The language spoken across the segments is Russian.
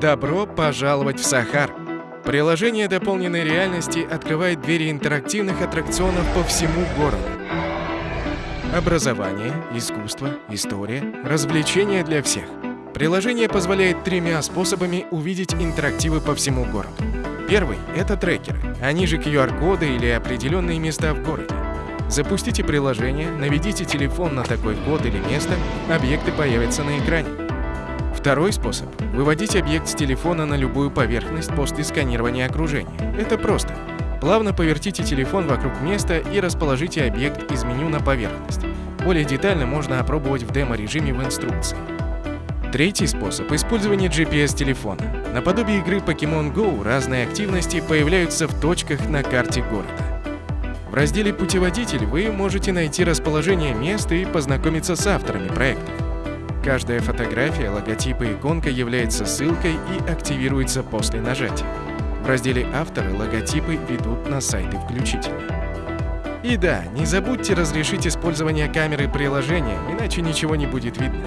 Добро пожаловать в Сахар! Приложение дополненной реальности открывает двери интерактивных аттракционов по всему городу. Образование, искусство, история, развлечения для всех. Приложение позволяет тремя способами увидеть интерактивы по всему городу. Первый – это трекеры, они же QR-коды или определенные места в городе. Запустите приложение, наведите телефон на такой код или место, объекты появятся на экране. Второй способ – выводить объект с телефона на любую поверхность после сканирования окружения. Это просто. Плавно повертите телефон вокруг места и расположите объект из меню на поверхность. Более детально можно опробовать в демо-режиме в инструкции. Третий способ – использование GPS-телефона. Наподобие игры Pokemon Go разные активности появляются в точках на карте города. В разделе «Путеводитель» вы можете найти расположение мест и познакомиться с авторами проектов. Каждая фотография, логотип и иконка является ссылкой и активируется после нажатия. В разделе «Авторы» логотипы ведут на сайты включительно. И да, не забудьте разрешить использование камеры приложения, иначе ничего не будет видно.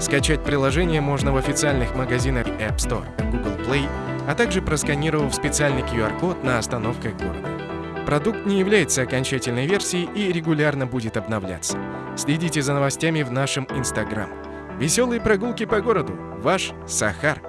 Скачать приложение можно в официальных магазинах App Store, Google Play, а также просканировав специальный QR-код на остановках города. Продукт не является окончательной версией и регулярно будет обновляться. Следите за новостями в нашем Instagram. Веселые прогулки по городу. Ваш Сахар.